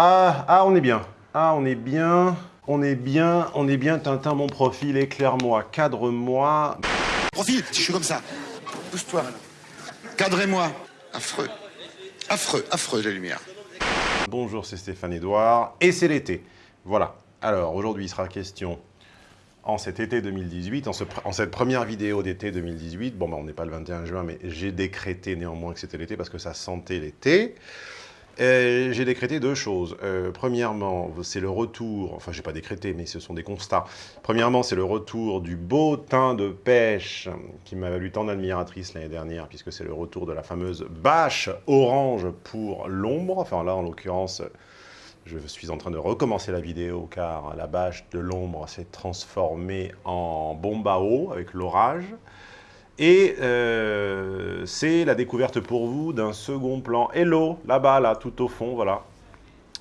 Ah, ah, on est bien. Ah, on est bien. On est bien. On est bien. Tintin, mon profil, éclaire-moi, cadre-moi. Profil, si je suis comme ça. Pousse-toi. Cadrez-moi. Affreux. Affreux, affreux, la lumière. Bonjour, c'est Stéphane Edouard. Et c'est l'été. Voilà. Alors, aujourd'hui, il sera question en cet été 2018, en, en cette première vidéo d'été 2018, bon, bah, on n'est pas le 21 juin, mais j'ai décrété néanmoins que c'était l'été parce que ça sentait l'été. Euh, j'ai décrété deux choses. Euh, premièrement, c'est le retour, enfin j'ai pas décrété, mais ce sont des constats. Premièrement, c'est le retour du beau teint de pêche qui m'a valu tant d'admiratrices l'année dernière, puisque c'est le retour de la fameuse bâche orange pour l'ombre. Enfin là, en l'occurrence, je suis en train de recommencer la vidéo car la bâche de l'ombre s'est transformée en bombe eau avec l'orage. Et euh, c'est la découverte pour vous d'un second plan. Hello, là-bas, là, tout au fond, voilà.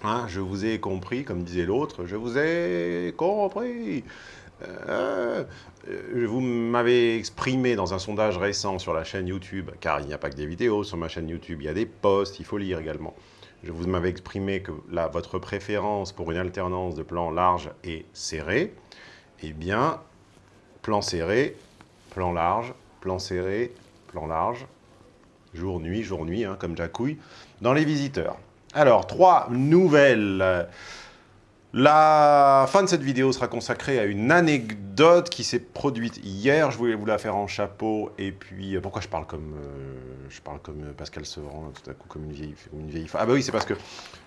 Hein, je vous ai compris, comme disait l'autre, je vous ai compris. Euh, vous m'avez exprimé dans un sondage récent sur la chaîne YouTube, car il n'y a pas que des vidéos sur ma chaîne YouTube, il y a des posts, il faut lire également. Je vous m'avez exprimé que là, votre préférence pour une alternance de plan large et serré, eh bien, plan serré, plan large, plan serré, plan large, jour-nuit, jour-nuit, hein, comme Jacouille, dans les visiteurs. Alors, trois nouvelles. La fin de cette vidéo sera consacrée à une anecdote qui s'est produite hier. Je voulais vous la faire en chapeau. Et puis, euh, pourquoi je parle comme, euh, je parle comme Pascal Sevran, tout à coup, comme une vieille, une vieille femme? Ah bah oui, c'est parce que,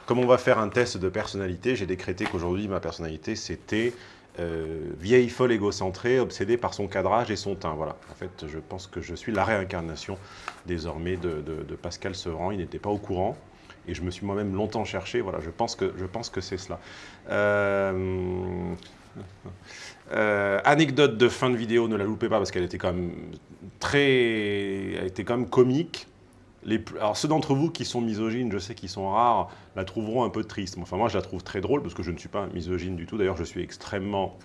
comme on va faire un test de personnalité, j'ai décrété qu'aujourd'hui, ma personnalité, c'était euh, vieille folle égocentrée, obsédée par son cadrage et son teint. Voilà. En fait, je pense que je suis la réincarnation désormais de, Pascal Sevran. Il n'était pas au courant et je me suis moi-même longtemps cherché. Voilà, je pense que, je pense que c'est cela. Euh, euh, anecdote de fin de vidéo, ne la loupez pas parce qu'elle était quand même très, elle était quand même comique alors ceux d'entre vous qui sont misogynes, je sais qu'ils sont rares, la trouveront un peu triste. Enfin moi je la trouve très drôle parce que je ne suis pas misogyne du tout. D'ailleurs je suis extrêmement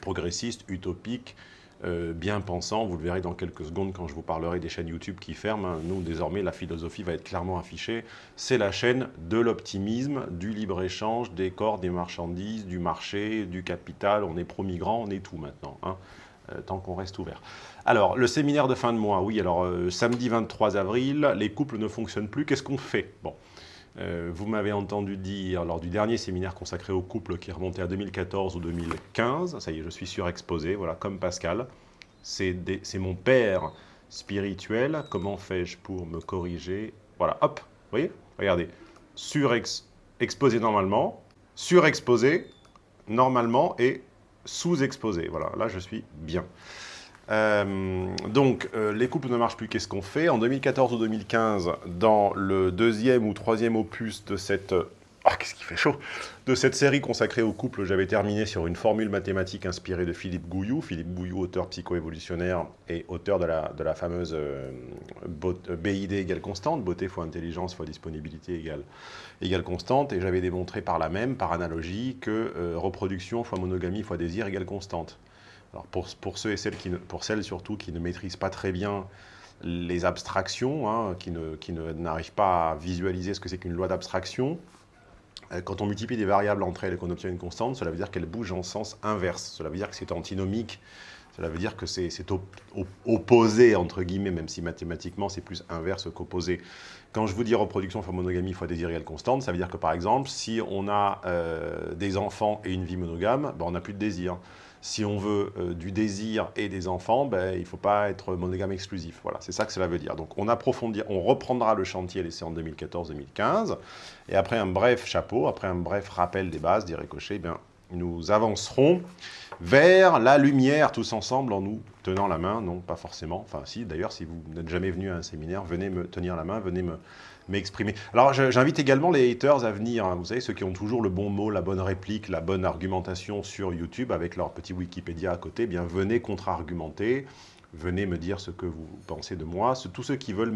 progressiste, utopique, euh, bien pensant. Vous le verrez dans quelques secondes quand je vous parlerai des chaînes YouTube qui ferment. Hein. Nous désormais la philosophie va être clairement affichée. C'est la chaîne de l'optimisme, du libre-échange, des corps, des marchandises, du marché, du capital. On est pro-migrants, on est tout maintenant. Hein. Euh, tant qu'on reste ouvert. Alors, le séminaire de fin de mois, oui, alors euh, samedi 23 avril, les couples ne fonctionnent plus, qu'est-ce qu'on fait? Bon, euh, vous m'avez entendu dire lors du dernier séminaire consacré aux couples qui remontait à 2014 ou 2015, ça y est, je suis surexposé, voilà, comme Pascal, c'est mon père spirituel, comment fais-je pour me corriger? Voilà, hop, vous voyez? Regardez, surexposé normalement, surexposé normalement et sous-exposé. Voilà, là je suis bien. Euh, donc, euh, les couples ne marchent plus, qu'est-ce qu'on fait? En 2014 ou 2015, dans le deuxième ou troisième opus de cette... Ah, qu'est-ce qui fait chaud De cette série consacrée aux couples, j'avais terminé sur une formule mathématique inspirée de Philippe Gouillou. Philippe Gouillou, auteur psychoévolutionnaire et auteur de la, fameuse euh, BID égale constante, beauté fois intelligence fois disponibilité égale, égale constante. Et j'avais démontré par la même, par analogie, que reproduction fois monogamie fois désir égale constante. Alors pour, ceux et celles qui pour celles surtout qui ne maîtrisent pas très bien les abstractions, hein, qui n'arrivent qui pas à visualiser ce que c'est qu'une loi d'abstraction, euh, quand on multiplie des variables entre elles et qu'on obtient une constante, cela veut dire qu'elles bougent en sens inverse. Cela veut dire que c'est antinomique. Cela veut dire que c'est opposé, entre guillemets, même si mathématiquement c'est plus inverse qu'opposé. Quand je vous dis reproduction fois monogamie fois désir égale constante, ça veut dire que par exemple, si on a euh, des enfants et une vie monogame, ben, on n'a plus de désir si on veut euh, du désir et des enfants, ben, il ne faut pas être monogame exclusif. Voilà, c'est ça que cela veut dire. Donc on approfondira, on reprendra le chantier laissé en 2014-2015, et après un bref chapeau, après un bref rappel des bases, dit Ricochet, eh bien, nous avancerons vers la lumière tous ensemble en nous tenant la main, non pas forcément, enfin si d'ailleurs si vous n'êtes jamais venu à un séminaire, venez me tenir la main, venez me m'exprimer. Alors j'invite également les haters à venir, hein. vous savez, ceux qui ont toujours le bon mot, la bonne réplique, la bonne argumentation sur YouTube avec leur petit Wikipédia à côté, eh bien venez contre-argumenter, venez me dire ce que vous pensez de moi. Tous ceux qui veulent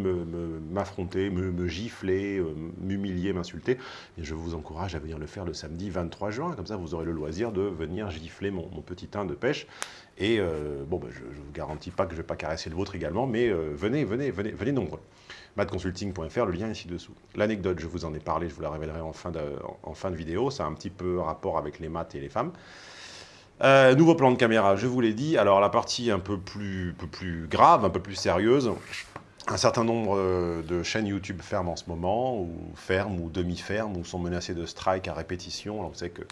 m'affronter, me, gifler, euh, m'humilier, m'insulter, je vous encourage à venir le faire le samedi 23 juin. Comme ça, vous aurez le loisir de venir gifler mon, petit teint de pêche. Et euh, bon, ben, je ne vous garantis pas que je ne vais pas caresser le vôtre également, mais euh, venez, venez, venez, venez nombreux. madconsulting.fr, le lien est ici dessous. L'anecdote, je vous en ai parlé, je vous la révélerai en fin de, en fin de vidéo, ça a un petit peu rapport avec les maths et les femmes. Euh, nouveau plan de caméra, je vous l'ai dit. Alors la partie un peu plus, peu plus grave, un peu plus sérieuse, un certain nombre euh, de chaînes YouTube ferment en ce moment, ou ferment, ou demi-ferment, ou sont menacées de strike à répétition. Alors vous savez que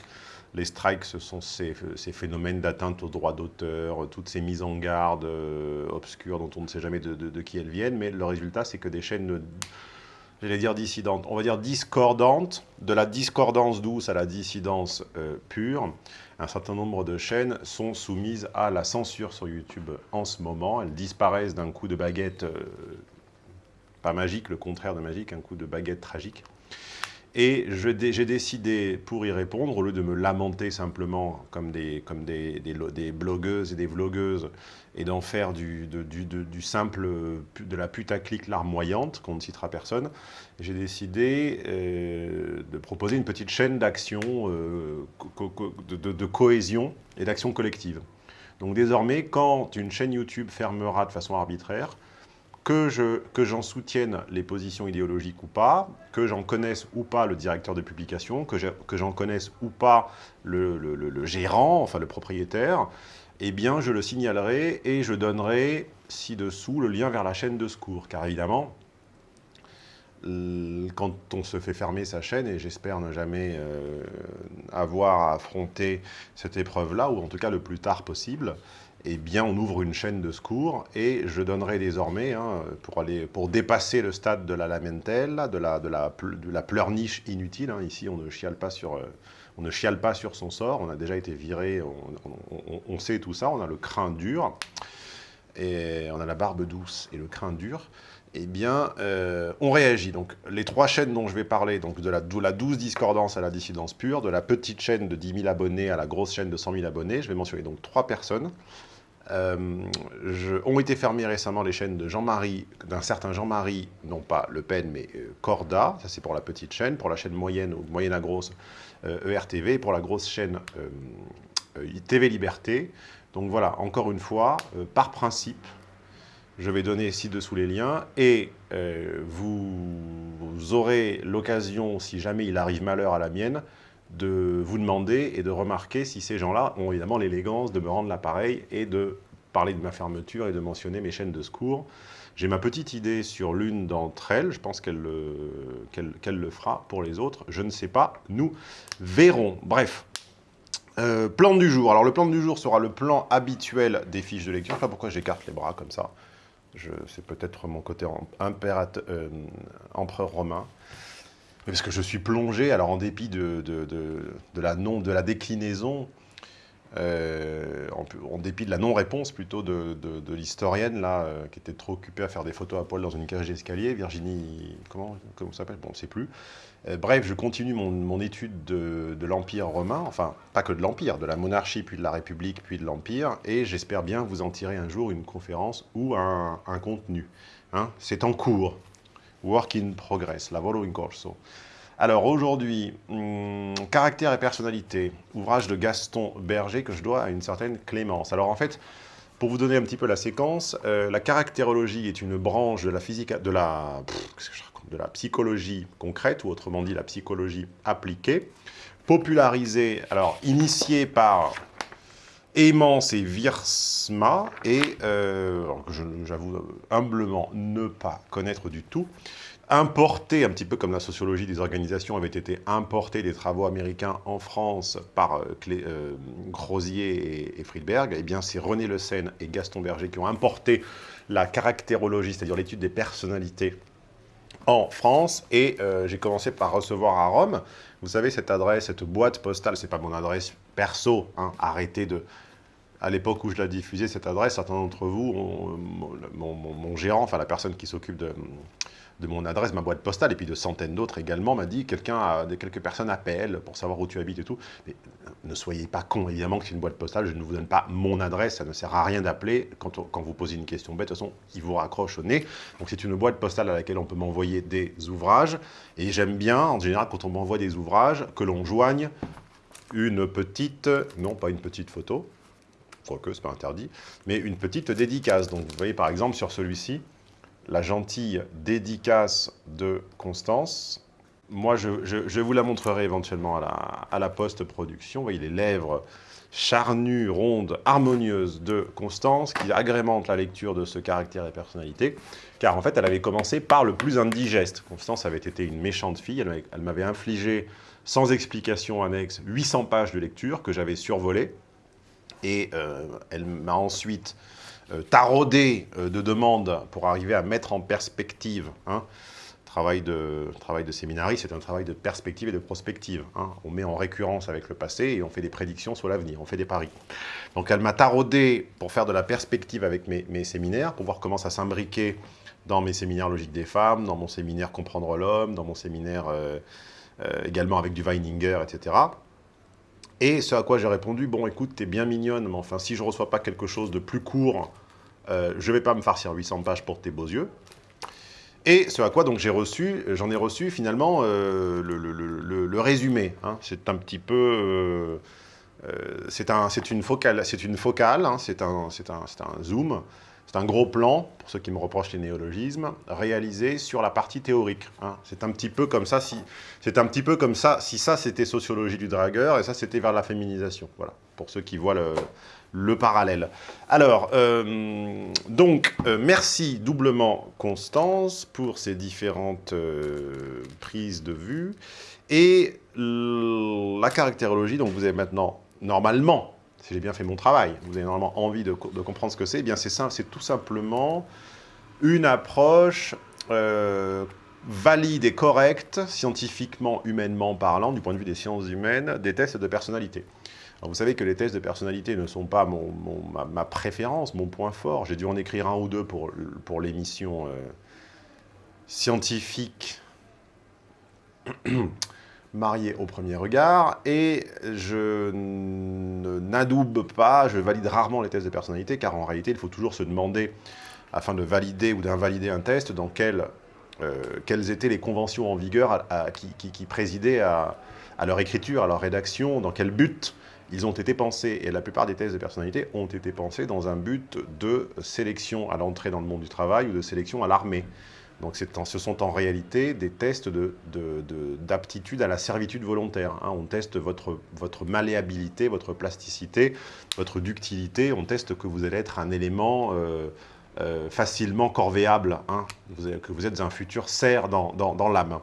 les strikes, ce sont ces, phénomènes d'atteinte aux droits d'auteur, toutes ces mises en garde euh, obscures dont on ne sait jamais de, qui elles viennent, mais le résultat, c'est que des chaînes, j'allais dire dissidentes, on va dire discordantes, de la discordance douce à la dissidence euh, pure, un certain nombre de chaînes sont soumises à la censure sur YouTube en ce moment. Elles disparaissent d'un coup de baguette, euh, pas magique, le contraire de magique, un coup de baguette tragique. Et j'ai décidé, pour y répondre, au lieu de me lamenter simplement comme des, comme des, blogueuses et des vlogueuses, et d'en faire du, du, simple, de la putaclic larmoyante, qu'on ne citera personne, j'ai décidé euh, de proposer une petite chaîne d'action, euh, de, cohésion et d'action collective. Donc désormais, quand une chaîne YouTube fermera de façon arbitraire, que j'en soutienne les positions idéologiques ou pas, que j'en connaisse ou pas le directeur de publication, que j'en connaisse ou pas le, le, gérant, enfin le propriétaire, eh bien je le signalerai et je donnerai ci-dessous le lien vers la chaîne de secours. Car évidemment, quand on se fait fermer sa chaîne, et j'espère ne jamais euh, avoir à affronter cette épreuve-là, ou en tout cas le plus tard possible, eh bien, on ouvre une chaîne de secours et je donnerai désormais, hein, pour, aller, pour dépasser le stade de la lamentelle, de la, de la, pleurniche inutile, hein, ici on ne, chiale pas sur, euh, on ne chiale pas sur son sort, on a déjà été viré, on, sait tout ça, on a le crin dur, et on a la barbe douce et le crin dur, eh bien, euh, on réagit. Donc, les trois chaînes dont je vais parler, donc de la, de la douce discordance à la dissidence pure, de la petite chaîne de 10 000 abonnés à la grosse chaîne de 100 000 abonnés, je vais mentionner donc trois personnes euh, ont été fermées récemment les chaînes de Jean-Marie, d'un certain Jean-Marie, non pas Le Pen, mais euh, Corda, ça c'est pour la petite chaîne, pour la chaîne moyenne ou moyenne à grosse, ERTV, euh, e pour la grosse chaîne TV Liberté. Donc voilà, encore une fois, par principe, je vais donner ci-dessous les liens, et vous aurez l'occasion, si jamais il arrive malheur à la mienne, de vous demander et de remarquer si ces gens-là ont évidemment l'élégance de me rendre l'appareil et de parler de ma fermeture et de mentionner mes chaînes de secours. J'ai ma petite idée sur l'une d'entre elles, je pense qu'elle le, le, fera pour les autres, je ne sais pas, nous verrons. Bref, euh, plan du jour. Alors le plan du jour sera le plan habituel des fiches de lecture. Je sais pas pourquoi j'écarte les bras comme ça? C'est peut-être mon côté euh, empereur romain parce que je suis plongé, alors en dépit de, la, non, de la déclinaison, euh, en, dépit de la non-réponse plutôt de, l'historienne, là, euh, qui était trop occupée à faire des photos à poil dans une cage d'escalier, Virginie, comment, comment s'appelle Bon, on ne sait plus. Euh, bref, je continue mon, étude de, l'Empire romain, enfin, pas que de l'Empire, de la monarchie, puis de la République, puis de l'Empire, et j'espère bien vous en tirer un jour une conférence ou un, contenu. Hein. C'est en cours. Work in Progress, Lavoro in Corso. Alors aujourd'hui, hmm, Caractère et personnalité, ouvrage de Gaston Berger que je dois à une certaine Clémence. Alors en fait, pour vous donner un petit peu la séquence, euh, la caractérologie est une branche de la physique, de la, de la psychologie concrète, ou autrement dit la psychologie appliquée, popularisée, alors initiée par Aimance et Virsma, et euh, j'avoue humblement ne pas connaître du tout, importé, un petit peu comme la sociologie des organisations avait été importé des travaux américains en France par euh, euh Grosier et, Friedberg, eh bien c'est René Le Seine et Gaston Berger qui ont importé la caractérologie, c'est-à-dire l'étude des personnalités en France, et euh, j'ai commencé par recevoir à Rome, vous savez, cette adresse, cette boîte postale, c'est pas mon adresse perso, hein, arrêtez de à l'époque où je l'ai diffusé, cette adresse, certains d'entre vous, mon, gérant, enfin la personne qui s'occupe de, mon adresse, ma boîte postale, et puis de centaines d'autres également, m'a dit, quelqu'un, quelques personnes appellent pour savoir où tu habites et tout. Mais euh, ne soyez pas con, évidemment que c'est une boîte postale, je ne vous donne pas mon adresse, ça ne sert à rien d'appeler quand, quand, vous posez une question bête, de toute façon, il vous raccroche au nez. Donc c'est une boîte postale à laquelle on peut m'envoyer des ouvrages, et j'aime bien, en général, quand on m'envoie des ouvrages, que l'on joigne une petite, non pas une petite photo, quoique ce n'est pas interdit, mais une petite dédicace. Donc vous voyez par exemple sur celui-ci, la gentille dédicace de Constance. Moi, je, vous la montrerai éventuellement à la, post-production. Vous voyez les lèvres charnues, rondes, harmonieuses de Constance qui agrémentent la lecture de ce caractère et personnalité. Car en fait, elle avait commencé par le plus indigeste. Constance avait été une méchante fille. Elle, m'avait infligé, sans explication annexe, 800 pages de lecture que j'avais survolées. Et euh, elle m'a ensuite euh, taraudé euh, de demandes pour arriver à mettre en perspective. Hein. Travail de, travail de séminariste, c'est un travail de perspective et de prospective. Hein. On met en récurrence avec le passé et on fait des prédictions sur l'avenir, on fait des paris. Donc elle m'a taraudé pour faire de la perspective avec mes, séminaires, pour voir comment ça s'imbriquait dans mes séminaires logiques des femmes, dans mon séminaire Comprendre l'homme, dans mon séminaire également avec du Weininger, etc. Et ce à quoi j'ai répondu, bon écoute, t'es bien mignonne, mais enfin si je reçois pas quelque chose de plus court, euh, je vais pas me farcir 800 pages pour tes beaux yeux. Et ce à quoi donc j'ai reçu, j'en ai reçu finalement euh, le, résumé. Hein. C'est un petit peu, euh, c'est un, une focale, c'est hein. un, un, un zoom c'est un gros plan, pour ceux qui me reprochent les néologismes, réalisé sur la partie théorique. Hein. C'est un petit peu comme ça, si un petit peu comme ça, si ça c'était sociologie du dragueur et ça c'était vers la féminisation. Voilà, pour ceux qui voient le, parallèle. Alors, euh, donc, euh, merci doublement Constance pour ces différentes euh, prises de vue. Et la caractérologie, donc vous avez maintenant, normalement, si j'ai bien fait mon travail, vous avez normalement envie de, comprendre ce que c'est, eh bien c'est simple, c'est tout simplement une approche euh, valide et correcte, scientifiquement, humainement parlant, du point de vue des sciences humaines, des tests de personnalité. vous savez que les tests de personnalité ne sont pas mon, ma, préférence, mon point fort. J'ai dû en écrire un ou deux pour, pour l'émission euh, scientifique marié au premier regard, et je n'adoube pas, je valide rarement les tests de personnalité, car en réalité, il faut toujours se demander, afin de valider ou d'invalider un test, dans euh, quelles étaient les conventions en vigueur qui, présidaient à, leur écriture, à leur rédaction, dans quel but ils ont été pensés. Et la plupart des tests de personnalité ont été pensés dans un but de sélection à l'entrée dans le monde du travail ou de sélection à l'armée. Donc ce sont en réalité des tests d'aptitude de, à la servitude volontaire. Hein. On teste votre, votre malléabilité, votre plasticité, votre ductilité. On teste que vous allez être un élément euh, euh, facilement corvéable, hein. que vous êtes un futur cerf dans, dans l'âme.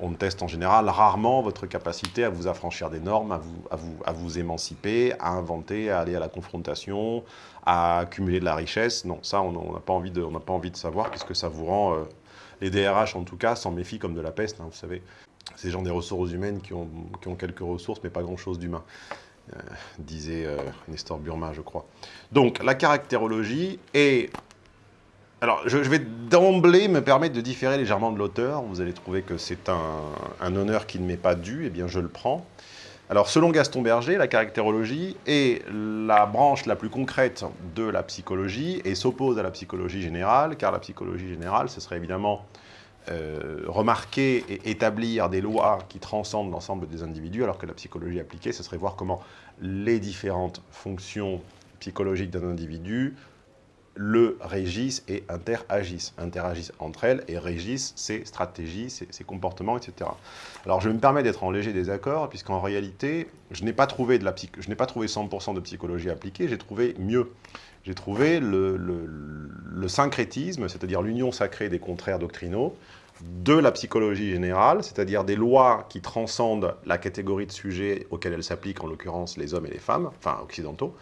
On, teste en général rarement votre capacité à vous affranchir des normes, à vous, à, vous, à vous émanciper, à inventer, à aller à la confrontation, à accumuler de la richesse. Non, ça, on n'a pas, envie de, pas envie de savoir, puisque ça vous rend, euh, les DRH en tout cas, s'en méfient comme de la peste, hein, vous savez. Ces gens des ressources humaines qui ont, qui ont quelques ressources, mais pas grand-chose d'humain. Euh, disait euh, Nestor Burma, je crois. Donc, la caractérologie est alors, je, vais d'emblée me permettre de différer légèrement de l'auteur. Vous allez trouver que c'est un, honneur qui ne m'est pas dû, eh bien je le prends. Alors, selon Gaston Berger, la caractérologie est la branche la plus concrète de la psychologie et s'oppose à la psychologie générale, car la psychologie générale, ce serait évidemment euh, remarquer et établir des lois qui transcendent l'ensemble des individus, alors que la psychologie appliquée, ce serait voir comment les différentes fonctions psychologiques d'un individu le régissent et interagissent. Interagissent entre elles et régissent ses stratégies, ses, comportements, etc. Alors je me permets d'être en léger désaccord, puisqu'en réalité, je n'ai pas trouvé, pas trouvé 100% de psychologie appliquée, j'ai trouvé mieux. J'ai trouvé le, le syncrétisme, c'est-à-dire l'union sacrée des contraires doctrinaux, de la psychologie générale, c'est-à-dire des lois qui transcendent la catégorie de sujets auxquels elles s'appliquent, en l'occurrence les hommes et les femmes, enfin occidentaux,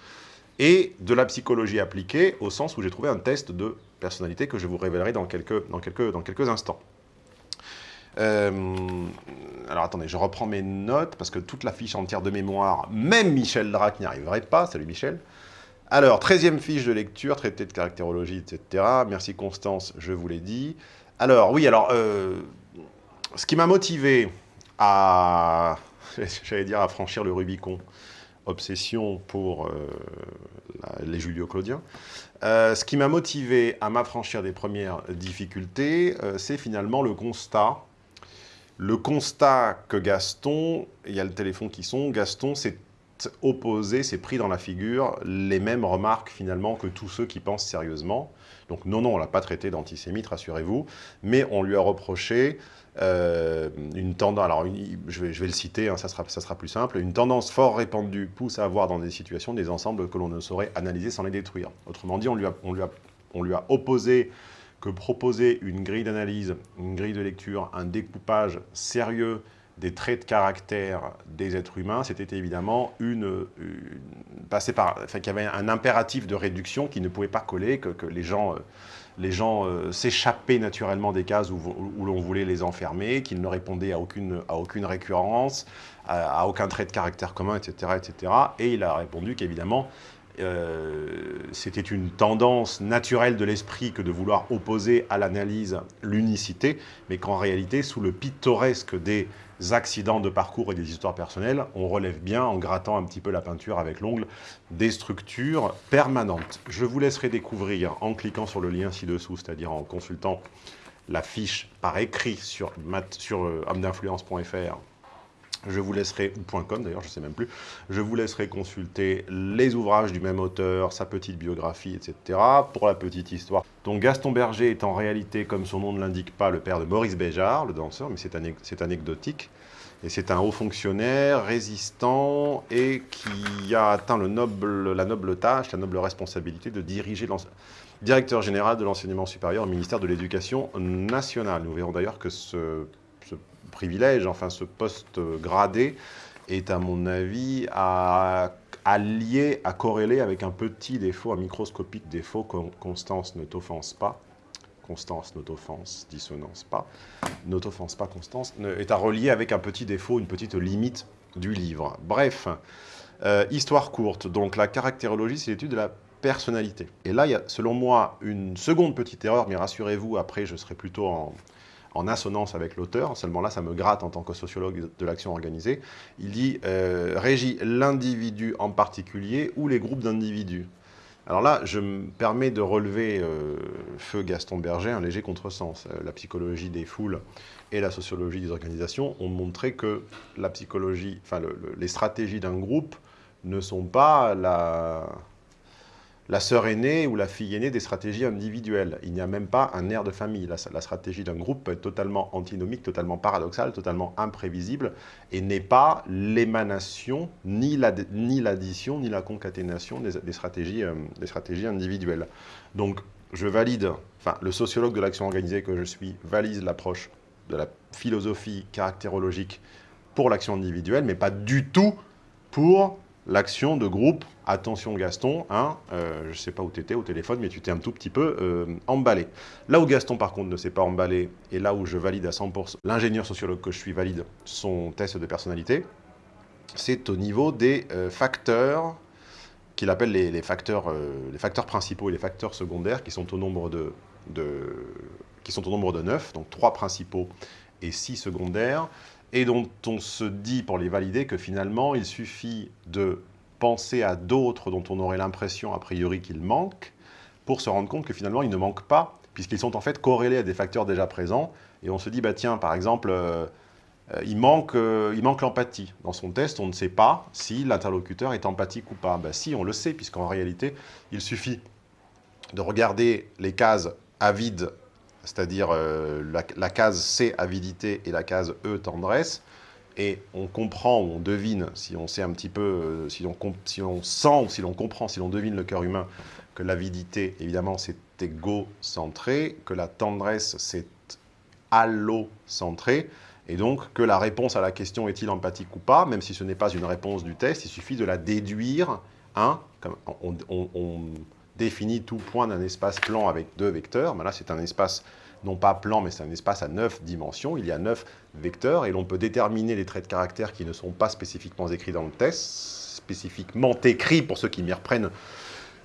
et de la psychologie appliquée, au sens où j'ai trouvé un test de personnalité que je vous révélerai dans quelques, instants. Euh, alors attendez, je reprends mes notes, parce que toute la fiche entière de mémoire, même Michel Drac n'y arriverait pas. Salut Michel. Alors, 13e fiche de lecture, traité de caractérologie, etc. Merci Constance, je vous l'ai dit. Alors, oui, alors, euh, ce qui m'a motivé à, j'allais dire, à franchir le Rubicon, obsession pour euh, les Julio-Claudiens. Euh, ce qui m'a motivé à m'affranchir des premières difficultés, euh, c'est finalement le constat. Le constat que Gaston, il y a le téléphone qui sonne, Gaston s'est opposé, s'est pris dans la figure les mêmes remarques finalement que tous ceux qui pensent sérieusement. Donc non, non, on ne l'a pas traité d'antisémite, rassurez-vous, mais on lui a reproché euh, une tendance, alors je, vais, le citer, hein, ça, sera, plus simple, une tendance fort répandue pousse à avoir dans des situations des ensembles que l'on ne saurait analyser sans les détruire. Autrement dit, on lui a opposé que proposer une grille d'analyse, une grille de lecture, un découpage sérieux des traits de caractère des êtres humains, c'était évidemment une, passer par, enfin, qu'il y avait un impératif de réduction qui ne pouvait pas coller, que, que les gens, euh, les gens euh, s'échappaient naturellement des cases où, l'on voulait les enfermer, qu'ils ne répondaient à aucune, à aucune récurrence, à, à, aucun trait de caractère commun, etc., etc. Et il a répondu qu'évidemment, euh, c'était une tendance naturelle de l'esprit que de vouloir opposer à l'analyse l'unicité, mais qu'en réalité, sous le pittoresque des accidents de parcours et des histoires personnelles, on relève bien, en grattant un petit peu la peinture avec l'ongle, des structures permanentes. Je vous laisserai découvrir en cliquant sur le lien ci-dessous, c'est-à-dire en consultant la fiche par écrit sur, sur euh, je vous laisserai, ou .com d'ailleurs, je ne sais même plus, je vous laisserai consulter les ouvrages du même auteur, sa petite biographie, etc. Pour la petite histoire. Donc Gaston Berger est en réalité, comme son nom ne l'indique pas, le père de Maurice Béjart, le danseur, mais c'est anecdotique. Et c'est un haut fonctionnaire, résistant, et qui a atteint le noble, la noble tâche, la noble responsabilité de diriger directeur général de l'enseignement supérieur au ministère de l'Éducation nationale. Nous verrons d'ailleurs que ce privilège, enfin ce poste gradé, est à mon avis à, lier, à corréler avec un petit défaut, un microscopique défaut, Constance ne t'offense pas, Constance ne t'offense, dissonance pas, ne t'offense pas Constance, est à relier avec un petit défaut, une petite limite du livre. Bref, euh, histoire courte, donc la caractérologie, c'est l'étude de la personnalité. Et là, il y a, selon moi, une seconde petite erreur, mais rassurez-vous, après, je serai plutôt en, en assonance avec l'auteur, seulement là ça me gratte en tant que sociologue de l'action organisée, il dit euh, régit l'individu en particulier ou les groupes d'individus. Alors là, je me permets de relever, euh, feu Gaston Berger, un léger contresens. Euh, la psychologie des foules et la sociologie des organisations ont montré que la psychologie, enfin les stratégies d'un groupe ne sont pas la, la sœur aînée ou la fille aînée des stratégies individuelles. Il n'y a même pas un air de famille. La, stratégie d'un groupe peut être totalement antinomique, totalement paradoxale, totalement imprévisible, et n'est pas l'émanation, ni l'addition, ni, la concaténation des, stratégies, euh, des stratégies individuelles. Donc, je valide, enfin, le sociologue de l'action organisée que je suis valide l'approche de la philosophie caractérologique pour l'action individuelle, mais pas du tout pour l'action de groupe, attention Gaston, hein, euh, je ne sais pas où tu étais au téléphone, mais tu t'es un tout petit peu euh, emballé. Là où Gaston, par contre, ne s'est pas emballé, et là où je valide à 100%, l'ingénieur sociologue que je suis valide son test de personnalité, c'est au niveau des euh, facteurs qu'il appelle les, facteurs, principaux et les facteurs secondaires qui sont au nombre de, de, qui sont au nombre de 9, donc 3 principaux et 6 secondaires, et dont on se dit, pour les valider, que finalement, il suffit de penser à d'autres dont on aurait l'impression, a priori, qu'ils manquent, pour se rendre compte que finalement, ils ne manquent pas, puisqu'ils sont en fait corrélés à des facteurs déjà présents, et on se dit, bah tiens, par exemple, euh, euh, il manque, euh, il manque l'empathie. Dans son test, on ne sait pas si l'interlocuteur est empathique ou pas. Bah si, on le sait, puisqu'en réalité, il suffit de regarder les cases avides c'est-à-dire euh, la, case C, avidité, et la case E, tendresse, et on comprend ou on devine, si on sait un petit peu, euh, si, on, on sent ou si l'on comprend, si l'on devine le cœur humain, que l'avidité, évidemment, c'est égocentré, que la tendresse, c'est allocentré, et donc que la réponse à la question est-il empathique ou pas, même si ce n'est pas une réponse du test, il suffit de la déduire, hein, comme on définit tout point d'un espace plan avec deux vecteurs. Mais là, c'est un espace non pas plan, mais c'est un espace à neuf dimensions. Il y a neuf vecteurs et l'on peut déterminer les traits de caractère qui ne sont pas spécifiquement écrits dans le test, spécifiquement écrits pour ceux qui reprennent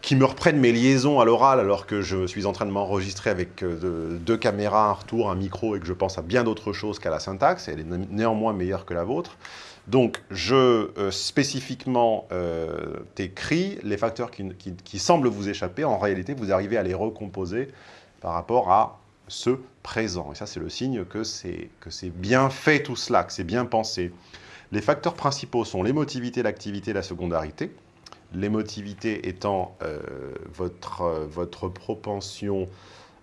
qui me reprennent mes liaisons à l'oral alors que je suis en train de m'enregistrer avec euh, deux caméras, un retour, un micro et que je pense à bien d'autres choses qu'à la syntaxe. Elle est néanmoins meilleure que la vôtre. Donc, je euh, spécifiquement euh, t'écris les facteurs qui, semblent vous échapper. En réalité, vous arrivez à les recomposer par rapport à ce présent. Et ça, c'est le signe que c'est bien fait tout cela, que c'est bien pensé. Les facteurs principaux sont l'émotivité, l'activité, la secondarité. L'émotivité étant euh, votre, votre propension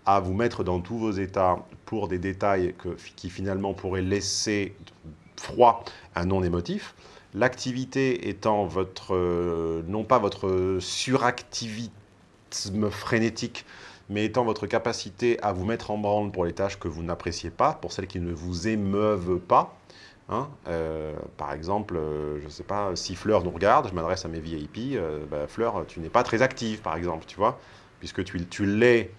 à vous mettre dans tous vos états pour des détails qui finalement pourraient laisser froid un non émotif. L'activité étant votre, euh, non pas votre suractivisme frénétique, mais étant votre capacité à vous mettre en branle pour les tâches que vous n'appréciez pas, pour celles qui ne vous émeuvent pas, Hein, euh, par exemple, euh, je ne sais pas, si Fleur nous regarde, je m'adresse à mes VIP, euh, bah, Fleur, tu n'es pas très active, par exemple, tu vois, puisque tu, tu l'es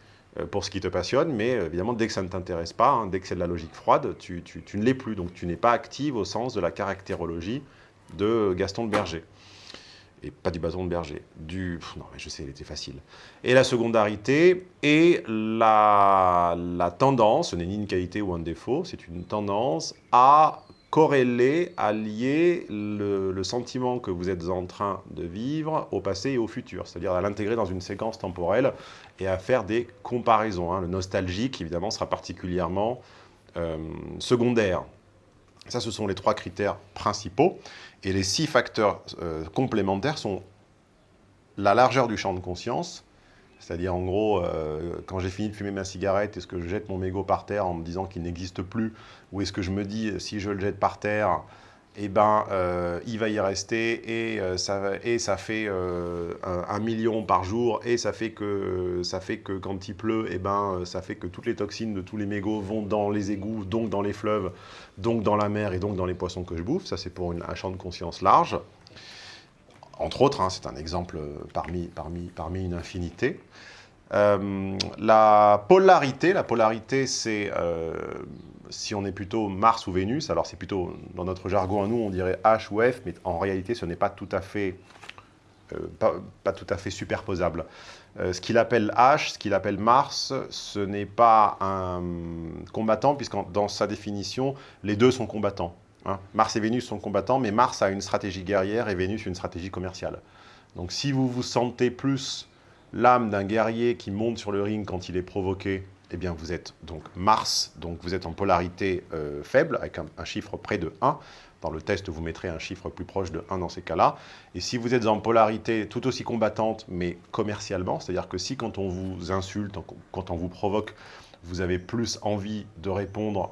pour ce qui te passionne, mais évidemment, dès que ça ne t'intéresse pas, hein, dès que c'est de la logique froide, tu, tu ne l'es plus, donc tu n'es pas active au sens de la caractérologie de Gaston de Berger. Et pas du bâton de berger, du... non, mais je sais, il était facile. Et la secondarité la, la tendance, ce n'est ni une qualité ou un défaut, c'est une tendance à corréler, à lier le, sentiment que vous êtes en train de vivre au passé et au futur, c'est-à-dire à, l'intégrer dans une séquence temporelle et à faire des comparaisons. Hein. Le nostalgique, évidemment, sera particulièrement euh, secondaire. Ça, ce sont les trois critères principaux. Et les six facteurs euh, complémentaires sont la largeur du champ de conscience, c'est-à-dire, en gros, euh, quand j'ai fini de fumer ma cigarette, est-ce que je jette mon mégot par terre en me disant qu'il n'existe plus Ou est-ce que je me dis, si je le jette par terre, eh ben, euh, il va y rester et, euh, ça, et ça fait un, million par jour et ça fait, que, ça fait que quand il pleut, eh ben, ça fait que toutes les toxines de tous les mégots vont dans les égouts, donc dans les fleuves, donc dans la mer et donc dans les poissons que je bouffe. Ça, c'est pour un champ de conscience large entre autres, hein, c'est un exemple parmi, parmi, parmi une infinité. Euh, la polarité, la polarité c'est euh, si on est plutôt Mars ou Vénus, alors c'est plutôt, dans notre jargon à nous, on dirait H ou F, mais en réalité ce n'est pas tout à fait, euh, pas, tout à fait superposable. ce qu'il appelle H, ce qu'il appelle Mars, ce n'est pas un combattant, puisque dans sa définition, les deux sont combattants. Hein. Mars et Vénus sont combattants, mais Mars a une stratégie guerrière et Vénus une stratégie commerciale. Donc si vous vous sentez plus l'âme d'un guerrier qui monte sur le ring quand il est provoqué, eh bien vous êtes donc Mars, donc vous êtes en polarité euh, faible, avec un, chiffre près de 1. Dans le test, vous mettrez un chiffre plus proche de 1 dans ces cas-là. Et si vous êtes en polarité tout aussi combattante, mais commercialement, c'est-à-dire que si quand on vous insulte, quand on vous provoque, vous avez plus envie de répondre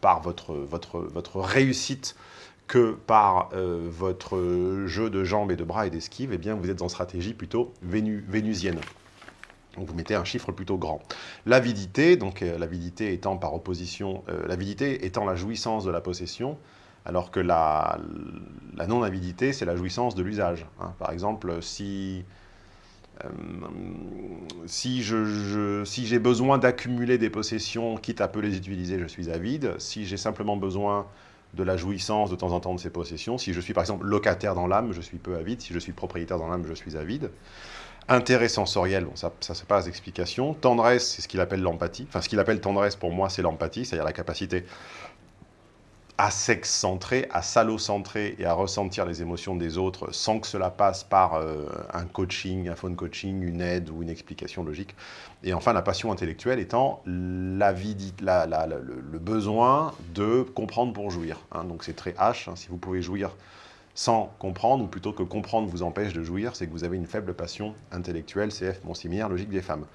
par votre, votre, votre réussite que par euh, votre jeu de jambes et de bras et d'esquive, eh bien vous êtes en stratégie plutôt vénusienne. Vous mettez un chiffre plutôt grand. L'avidité, donc euh, l'avidité étant par opposition, euh, l'avidité étant la jouissance de la possession, alors que la, non-avidité, c'est la jouissance de l'usage. Hein. Par exemple, si euh, si j'ai besoin d'accumuler des possessions, quitte à peu les utiliser, je suis avide. Si j'ai simplement besoin de la jouissance de temps en temps de ces possessions, si je suis par exemple locataire dans l'âme, je suis peu avide. Si je suis propriétaire dans l'âme, je suis avide. Intérêt sensoriel, bon, ça, ça c'est pas d'explication. Tendresse, c'est ce qu'il appelle l'empathie. Enfin, ce qu'il appelle tendresse, pour moi, c'est l'empathie, c'est-à-dire la capacité à sexe-centré, à centré et à ressentir les émotions des autres sans que cela passe par euh, un coaching, un phone coaching, une aide ou une explication logique. Et enfin, la passion intellectuelle étant la la, le, besoin de comprendre pour jouir. Hein. Donc c'est très H, hein. si vous pouvez jouir sans comprendre, ou plutôt que comprendre vous empêche de jouir, c'est que vous avez une faible passion intellectuelle, CF, bon similaire, logique des femmes.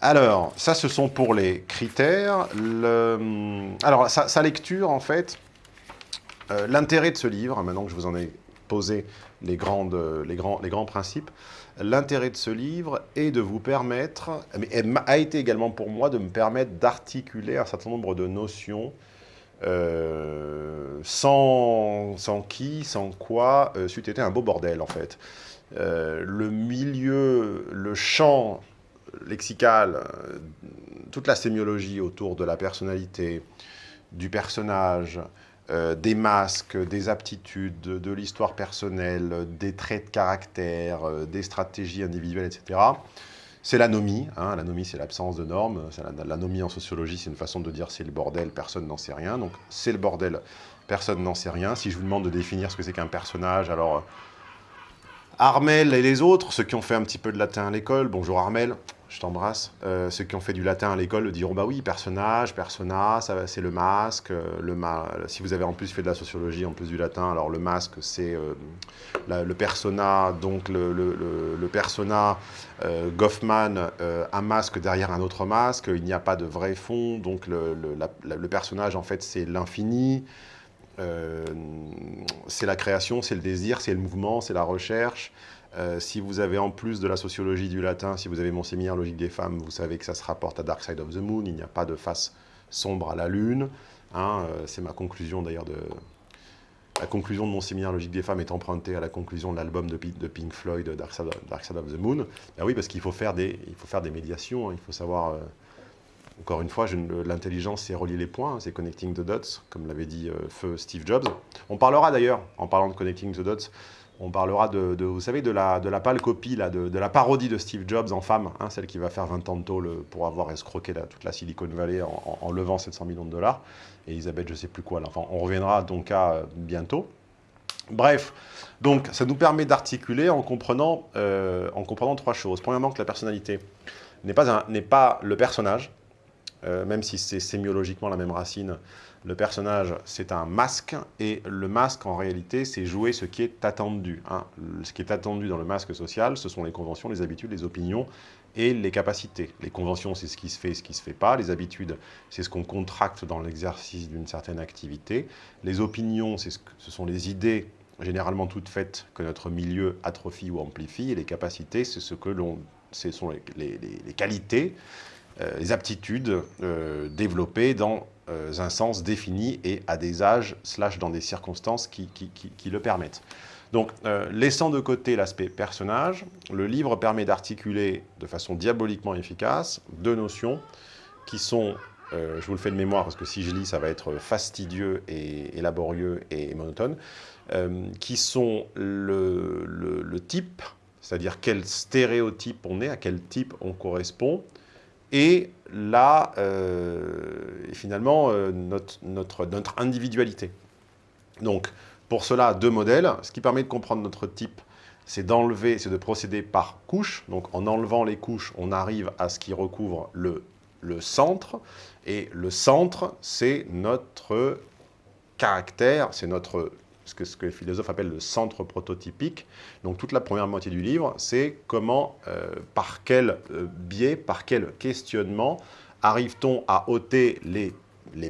Alors, ça, ce sont pour les critères. Le... Alors, sa, lecture, en fait, euh, l'intérêt de ce livre, maintenant que je vous en ai posé les, grandes, les, grands, les grands principes, l'intérêt de ce livre est de vous permettre, mais a été également pour moi de me permettre d'articuler un certain nombre de notions euh, sans, qui, sans quoi, euh, c'eût été un beau bordel en fait. le milieu, le champ lexical, toute la sémiologie autour de la personnalité, du personnage, euh, des masques, des aptitudes, de, l'histoire personnelle, des traits de caractère, euh, des stratégies individuelles, etc. C'est l'anomie. Hein. L'anomie, c'est l'absence de normes. L'anomie en sociologie, c'est une façon de dire c'est le bordel, personne n'en sait rien. Donc, c'est le bordel, personne n'en sait rien. Si je vous demande de définir ce que c'est qu'un personnage, alors... Armel et les autres, ceux qui ont fait un petit peu de latin à l'école, bonjour Armel, je t'embrasse. Euh, ceux qui ont fait du latin à l'école diront, bah oui, personnage, persona, c'est le masque. Euh, le si vous avez en plus fait de la sociologie, en plus du latin, alors le masque, c'est euh, le persona, donc le, le, persona, Goffman, un masque derrière un autre masque, il n'y a pas de vrai fond, donc le, personnage, en fait, c'est l'infini. c'est la création, c'est le désir, c'est le mouvement, c'est la recherche, euh, si vous avez en plus de la sociologie du latin, si vous avez mon séminaire Logique des femmes, vous savez que ça se rapporte à Dark Side of the Moon, il n'y a pas de face sombre à la lune. Hein, euh, c'est ma conclusion d'ailleurs de... La conclusion de mon séminaire Logique des femmes est empruntée à la conclusion de l'album de, Pink Floyd, Dark Side, of the Moon. Ben oui, parce qu'il faut, faire des, faut faire des médiations, hein. il faut savoir... Euh, encore une fois, l'intelligence, c'est relier les points, hein, c'est connecting the dots, comme l'avait dit feu Steve Jobs. On parlera d'ailleurs, en parlant de connecting the dots, on parlera de, vous savez, de la, de la pâle copie, là, de, la parodie de Steve Jobs en femme, hein, celle qui va faire 20 ans de tôle pour avoir escroqué toute la Silicon Valley en, levant 700 millions de dollars. Et Elisabeth, je sais plus quoi. Enfin, on reviendra donc à bientôt. Bref, donc ça nous permet d'articuler en, comprenant, euh, en comprenant trois choses. Premièrement, que la personnalité n'est pas, pas le personnage, euh, même si c'est sémiologiquement la même racine, le personnage, c'est un masque, et le masque, en réalité, c'est jouer ce qui est attendu. Hein. Ce qui est attendu dans le masque social, ce sont les conventions, les habitudes, les opinions et les capacités. Les conventions, c'est ce qui se fait et ce qui ne se fait pas. Les habitudes, c'est ce qu'on contracte dans l'exercice d'une certaine activité. Les opinions, ce, ce sont les idées généralement toutes faites que notre milieu atrophie ou amplifie. Et les capacités, c'est ce que l'on, ce sont les, qualités, euh, les aptitudes euh, développées dans un sens défini et à des âges, slash dans des circonstances qui, le permettent. Donc, euh, laissant de côté l'aspect personnage, le livre permet d'articuler de façon diaboliquement efficace deux notions qui sont, euh, je vous le fais de mémoire parce que si je lis, ça va être fastidieux et, laborieux et monotone, qui sont le type, c'est-à-dire quel stéréotype on est, à quel type on correspond, et là, euh, finalement, euh, notre, notre, notre, individualité. Donc, pour cela, deux modèles. Ce qui permet de comprendre notre type, c'est d'enlever, c'est de procéder par couches. Donc, en enlevant les couches, on arrive à ce qui recouvre le, le centre. Et le centre, c'est notre caractère, c'est notre ce que, les philosophes appellent le centre prototypique. Donc toute la première moitié du livre, c'est comment, euh, par quel euh, biais, par quel questionnement arrive-t-on à ôter les,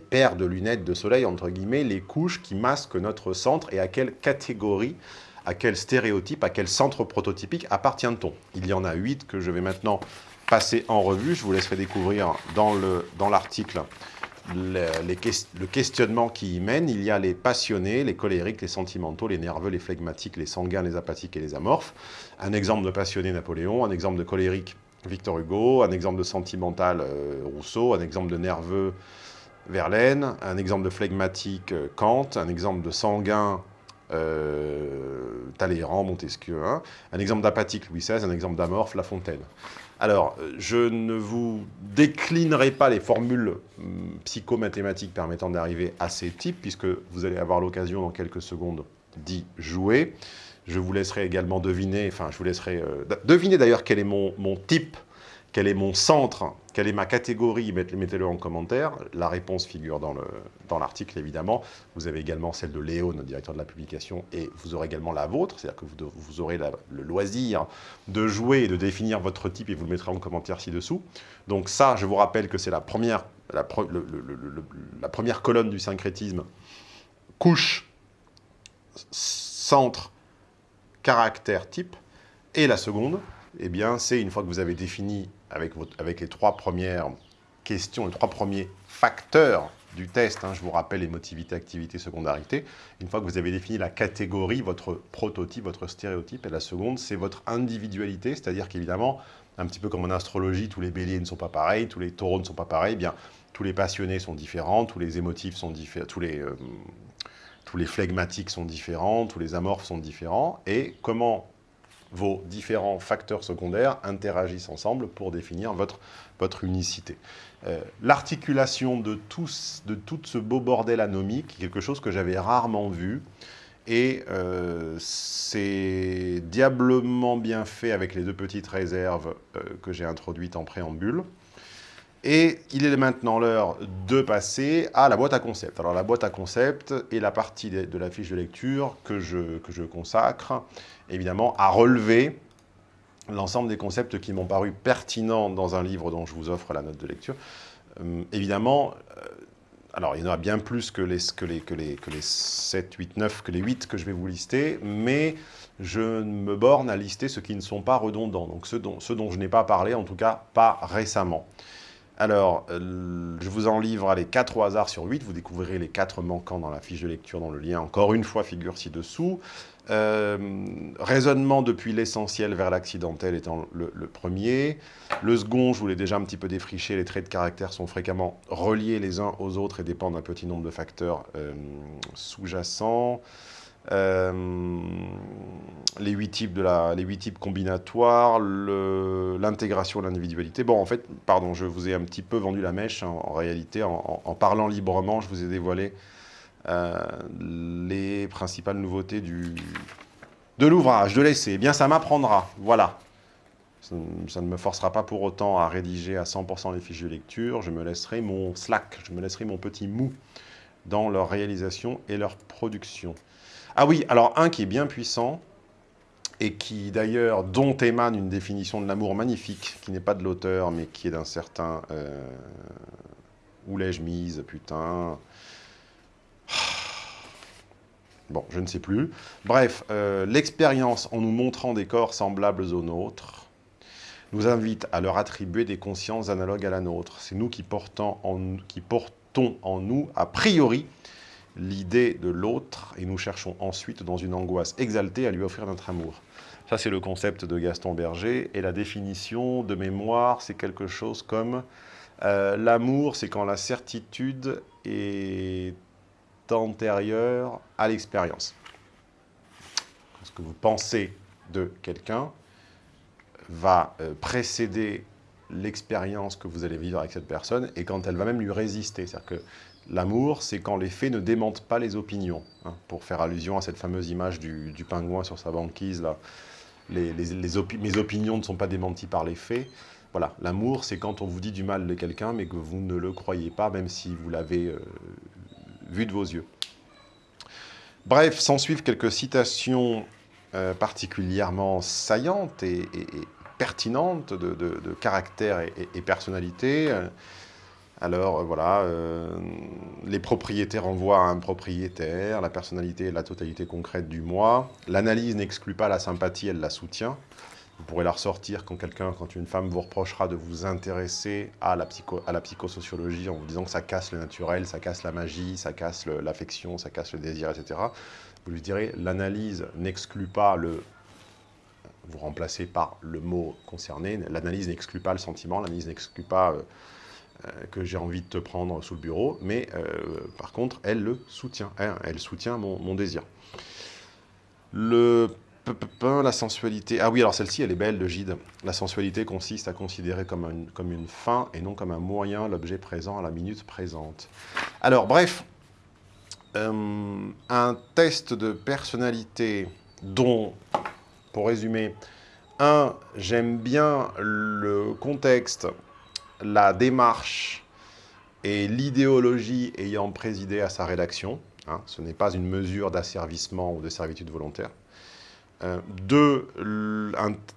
paires de lunettes de soleil, entre guillemets, les couches qui masquent notre centre et à quelle catégorie, à quel stéréotype, à quel centre prototypique appartient-on? Il y en a huit que je vais maintenant passer en revue. Je vous laisserai découvrir dans l'article le, questionnement qui y mène, il y a les passionnés, les colériques, les sentimentaux, les nerveux, les flegmatiques, les sanguins, les apathiques et les amorphes. Un exemple de passionné, Napoléon, un exemple de colérique, Victor Hugo, un exemple de sentimental, euh, Rousseau, un exemple de nerveux, Verlaine, un exemple de flegmatique, euh, Kant, un exemple de sanguin, euh, Talleyrand, Montesquieu, hein. un exemple d'apathique, Louis XVI, un exemple d'amorphe, La Fontaine. Alors, je ne vous déclinerai pas les formules hum, psychomathématiques permettant d'arriver à ces types, puisque vous allez avoir l'occasion dans quelques secondes d'y jouer. Je vous laisserai également deviner, enfin, je vous laisserai euh, deviner d'ailleurs quel est mon, mon type quel est mon centre Quelle est ma catégorie Mettez-le en commentaire. La réponse figure dans l'article, évidemment. Vous avez également celle de Léo, notre directeur de la publication, et vous aurez également la vôtre, c'est-à-dire que vous, aurez le loisir de jouer et de définir votre type, et vous le mettrez en commentaire ci-dessous. Donc ça, je vous rappelle que c'est la première, la, première colonne du syncrétisme. Couche, centre, caractère, type. Et la seconde, eh bien, c'est une fois que vous avez défini avec, les trois premières questions, les trois premiers facteurs du test, hein, je vous rappelle émotivité, activité, secondarité, une fois que vous avez défini la catégorie, votre prototype, votre stéréotype, et la seconde, c'est votre individualité, c'est-à-dire qu'évidemment, un petit peu comme en astrologie, tous les béliers ne sont pas pareils, tous les taureaux ne sont pas pareils, eh bien, tous les passionnés sont différents, tous les émotifs sont différents, tous les, euh, tous les flegmatiques sont différents, tous les amorphes sont différents, et comment vos différents facteurs secondaires interagissent ensemble pour définir votre, votre unicité. Euh, l'articulation de, de tout ce beau bordel anomique, quelque chose que j'avais rarement vu, Et c'est diablement bien fait avec les deux petites réserves que j'ai introduites en préambule. Et il est maintenant l'heure de passer à la boîte à concept. Alors la boîte à concept est la partie de la fiche de lecture que je, que je consacre, évidemment, à relever l'ensemble des concepts qui m'ont paru pertinents dans un livre dont je vous offre la note de lecture. Euh, évidemment, euh, alors il y en a bien plus que les, que, les, que, les, que les 7, 8, 9, que les 8 que je vais vous lister, mais je me borne à lister ceux qui ne sont pas redondants, donc ceux dont, ceux dont je n'ai pas parlé, en tout cas pas récemment. Alors, euh, je vous en livre les 4 au hasard sur 8. Vous découvrirez les 4 manquants dans la fiche de lecture, dans le lien. Encore une fois, figure ci-dessous. Euh, raisonnement depuis l'essentiel vers l'accidentel étant le, premier. Le second, je vous l'ai déjà un petit peu défriché, les traits de caractère sont fréquemment reliés les uns aux autres et dépendent d'un petit nombre de facteurs euh, sous-jacents. Euh, les huit types, types combinatoires, l'intégration de l'individualité. Bon, en fait, pardon, je vous ai un petit peu vendu la mèche. Hein, en, réalité, en, parlant librement, je vous ai dévoilé euh, les principales nouveautés du, de l'ouvrage, de l'essai. Eh bien, ça m'apprendra, voilà. Ça, ne me forcera pas pour autant à rédiger à 100% les fiches de lecture. Je me laisserai mon slack, je me laisserai mon petit mou dans leur réalisation et leur production. Ah oui, alors un qui est bien puissant, et qui d'ailleurs, dont émane une définition de l'amour magnifique, qui n'est pas de l'auteur, mais qui est d'un certain... Euh, où l'ai-je mise, putain Bon, je ne sais plus. Bref, euh, l'expérience en nous montrant des corps semblables aux nôtres nous invite à leur attribuer des consciences analogues à la nôtre. C'est nous qui portons en, qui portons en nous, a priori, l'idée de l'autre et nous cherchons ensuite, dans une angoisse exaltée, à lui offrir notre amour. Ça, c'est le concept de Gaston Berger. Et la définition de mémoire, c'est quelque chose comme euh, l'amour, c'est quand la certitude est antérieure à l'expérience. Ce que vous pensez de quelqu'un va euh, précéder l'expérience que vous allez vivre avec cette personne et quand elle va même lui résister. C'est-à-dire que L'amour, c'est quand les faits ne démentent pas les opinions. Hein, pour faire allusion à cette fameuse image du, pingouin sur sa banquise, là, mes opinions ne sont pas démenties par les faits. Voilà, l'amour, c'est quand on vous dit du mal de quelqu'un, mais que vous ne le croyez pas, même si vous l'avez euh, vu de vos yeux. Bref, s'en suivent quelques citations euh, particulièrement saillantes et, pertinentes de, caractère et, personnalité. Alors euh, voilà, euh, les propriétés renvoient à un propriétaire, la personnalité est la totalité concrète du moi. L'analyse n'exclut pas la sympathie, elle la soutient. Vous pourrez la ressortir quand quelqu'un, quand une femme vous reprochera de vous intéresser à la, à la psychosociologie en vous disant que ça casse le naturel, ça casse la magie, ça casse l'affection, ça casse le désir, etc. Vous lui direz, l'analyse n'exclut pas le... Vous remplacez par le mot concerné, l'analyse n'exclut pas le sentiment, l'analyse n'exclut pas... Euh, que j'ai envie de te prendre sous le bureau, mais euh, par contre, elle le soutient, hein, elle, soutient mon, désir. Le la sensualité... Ah oui, alors celle-ci, elle est belle, de Gide. La sensualité consiste à considérer comme une, comme une fin et non comme un moyen l'objet présent à la minute présente. Alors, bref, euh, un test de personnalité dont, pour résumer, un, j'aime bien le contexte la démarche et l'idéologie ayant présidé à sa rédaction. Hein, ce n'est pas une mesure d'asservissement ou de servitude volontaire. Euh, deux,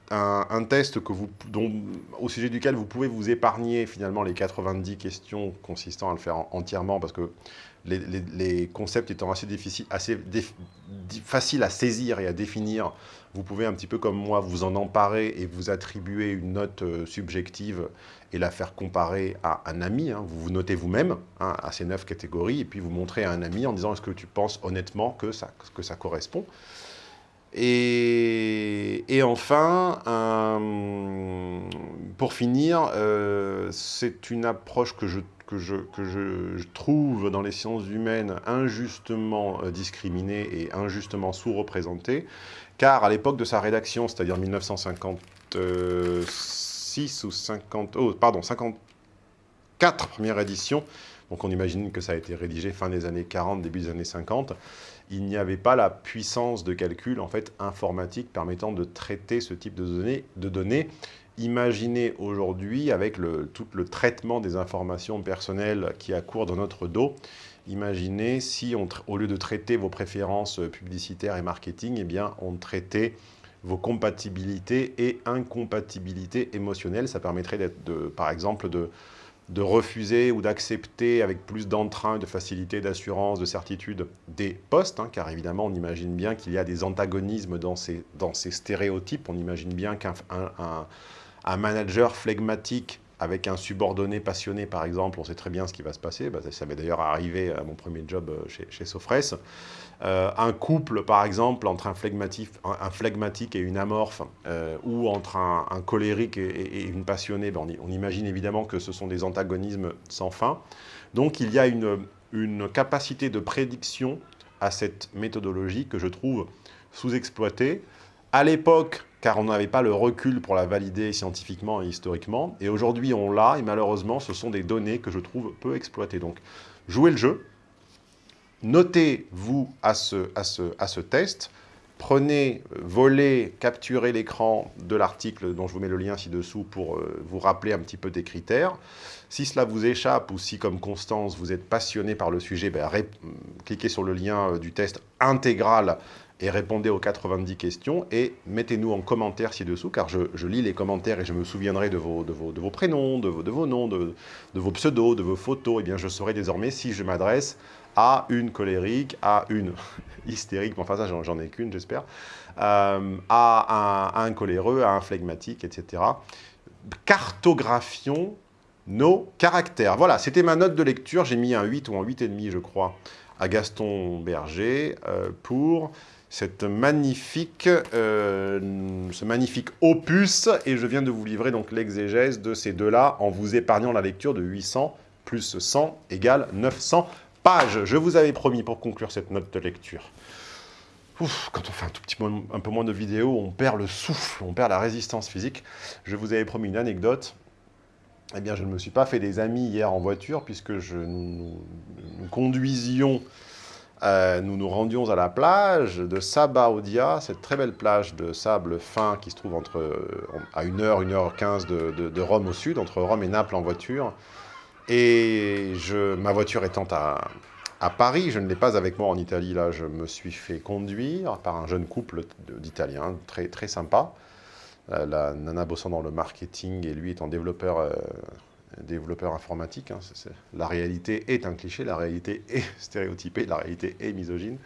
un, test que vous, dont, au sujet duquel vous pouvez vous épargner finalement les 90 questions consistant à le faire entièrement parce que les, concepts étant assez, assez faciles à saisir et à définir, vous pouvez un petit peu comme moi vous en emparer et vous attribuer une note euh, subjective et la faire comparer à un ami. Hein. Vous vous notez vous-même hein, à ces neuf catégories et puis vous montrez à un ami en disant est-ce que tu penses honnêtement que ça, que ça correspond? Et, enfin, pour finir, euh, c'est une approche que je que je, que je, trouve dans les sciences humaines injustement euh, discriminée et injustement sous-représentée, car à l'époque de sa rédaction, c'est-à-dire 1956 ou 50, oh, pardon, 54 première édition, donc on imagine que ça a été rédigé fin des années 40, début des années 50, il n'y avait pas la puissance de calcul en fait informatique permettant de traiter ce type de données. De. Imaginez aujourd'hui, avec le, tout le traitement des informations personnelles qui accourt dans notre dos, imaginez si, on, au lieu de traiter vos préférences publicitaires et marketing, eh bien, on traitait vos compatibilités et incompatibilités émotionnelles. Ça permettrait, de, par exemple, de, de refuser ou d'accepter avec plus d'entrain, de facilité, d'assurance, de certitude des postes, hein, car évidemment, on imagine bien qu'il y a des antagonismes dans ces, dans ces stéréotypes. On imagine bien qu'un un, manager flegmatique avec un subordonné passionné, par exemple, on sait très bien ce qui va se passer. Bah, ça m'est d'ailleurs arrivé à mon premier job euh, chez, chez Sofres. Euh, un couple, par exemple, entre un un, phlegmatique et une amorphe, euh, ou entre un, colérique et, une passionnée, ben, on, imagine évidemment que ce sont des antagonismes sans fin. Donc il y a une, une capacité de prédiction à cette méthodologie que je trouve sous-exploitée. À l'époque, car on n'avait pas le recul pour la valider scientifiquement et historiquement, et aujourd'hui on l'a, et malheureusement ce sont des données que je trouve peu exploitées. Donc jouez le jeu, Notez-vous à ce, test, prenez, volez, capturez l'écran de l'article dont je vous mets le lien ci-dessous pour euh, vous rappeler un petit peu des critères. Si cela vous échappe ou si, comme Constance, vous êtes passionné par le sujet, ben, cliquez sur le lien euh, du test intégral et répondez aux 90 questions et mettez-nous en commentaire ci-dessous, car je, lis les commentaires et je me souviendrai de vos, prénoms, de vos, noms, de, vos pseudos, de vos photos. Et eh bien, je saurai désormais si je m'adresse à une colérique, à une hystérique, enfin ça j'en ai qu'une j'espère, euh, à, un, coléreux, à un phlegmatique, etc. Cartographions nos caractères. Voilà, c'était ma note de lecture, j'ai mis un 8 ou un 8,5 je crois, à Gaston Berger euh, pour cette magnifique, euh, ce magnifique opus, et je viens de vous livrer donc l'exégèse de ces deux-là en vous épargnant la lecture de 800 plus 100 égale 900 je vous avais promis pour conclure cette note de lecture. quand on fait un tout petit peu, un peu moins de vidéos, on perd le souffle, on perd la résistance physique. Je vous avais promis une anecdote. Eh bien, je ne me suis pas fait des amis hier en voiture, puisque je, nous, conduisions, euh, nous nous rendions à la plage de Sabaudia, cette très belle plage de sable fin qui se trouve entre, euh, à 1h, 1h15 de, de Rome au sud, entre Rome et Naples en voiture. Et je, ma voiture étant à, à Paris, je ne l'ai pas avec moi en Italie, là, je me suis fait conduire par un jeune couple d'Italiens, très, très sympa. Euh, la nana bossant dans le marketing et lui étant développeur, développeur informatique. Hein, la réalité est un cliché, la réalité est stéréotypée, la réalité est misogyne.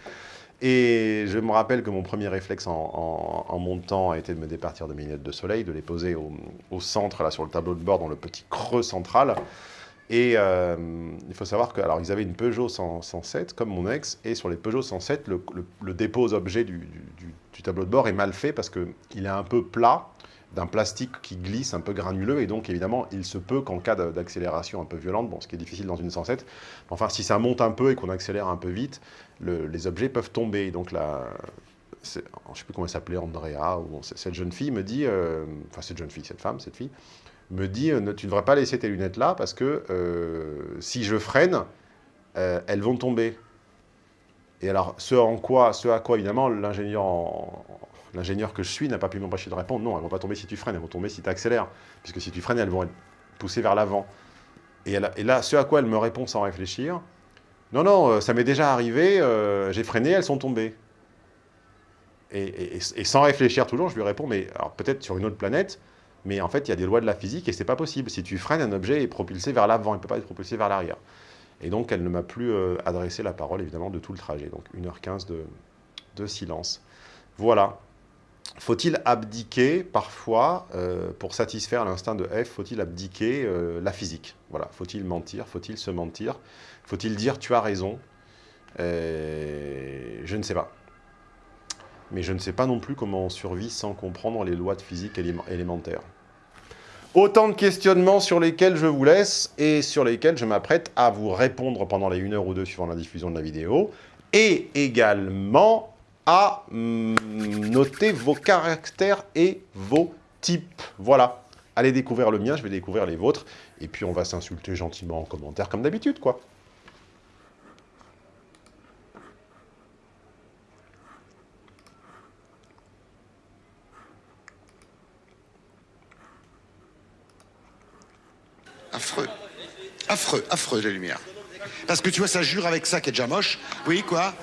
Et je me rappelle que mon premier réflexe en, montant a été de me départir de mes lunettes de soleil, de les poser au, centre, là, sur le tableau de bord, dans le petit creux central. Et euh, il faut savoir que, alors, ils avaient une Peugeot 107, comme mon ex, et sur les Peugeot 107, le, dépôt aux objets du, tableau de bord est mal fait parce qu'il est un peu plat, d'un plastique qui glisse, un peu granuleux, et donc évidemment, il se peut qu'en cas d'accélération un peu violente, bon, ce qui est difficile dans une 107, enfin, si ça monte un peu et qu'on accélère un peu vite, les objets peuvent tomber. Donc là, je ne sais plus comment elle s'appelait, Andrea, ou cette jeune fille me dit, euh, enfin cette jeune fille, cette femme, cette fille, me dit euh, tu ne devrais pas laisser tes lunettes là parce que euh, si je freine, elles vont tomber. Et alors, ce, en quoi, ce à quoi, évidemment, l'ingénieur l'ingénieur que je suis n'a pas pu m'empêcher de répondre. Non, elles vont pas tomber si tu freines, elles vont tomber si tu accélères. Puisque si tu freines, elles vont être poussées vers l'avant. Et, là, ce à quoi elle me répond sans réfléchir, non, non, ça m'est déjà arrivé, j'ai freiné, elles sont tombées. Et, sans réfléchir toujours, je lui réponds, mais alors peut-être sur une autre planète, mais en fait, il y a des lois de la physique et c'est pas possible. Si tu freines, un objet est propulsé vers l'avant, il ne peut pas être propulsé vers l'arrière. Et donc, elle ne m'a plus euh, adressé la parole, évidemment, de tout le trajet. Donc, 1h15 de, de silence. Voilà. Faut-il abdiquer, parfois, euh, pour satisfaire l'instinct de F, faut-il abdiquer euh, la physique? Voilà. Faut-il mentir? Faut-il se mentir? Faut-il dire « tu as raison » Je ne sais pas. Mais je ne sais pas non plus comment on survit sans comprendre les lois de physique élémentaires. Autant de questionnements sur lesquels je vous laisse et sur lesquels je m'apprête à vous répondre pendant les 1 heure ou deux suivant la diffusion de la vidéo, et également à hum, noter vos caractères et vos types. Voilà. Allez découvrir le mien, je vais découvrir les vôtres. Et puis, on va s'insulter gentiment en commentaire, comme d'habitude, quoi. Affreux. Affreux, affreux, la lumière. Parce que tu vois, ça jure avec ça qui est déjà moche. Oui, quoi?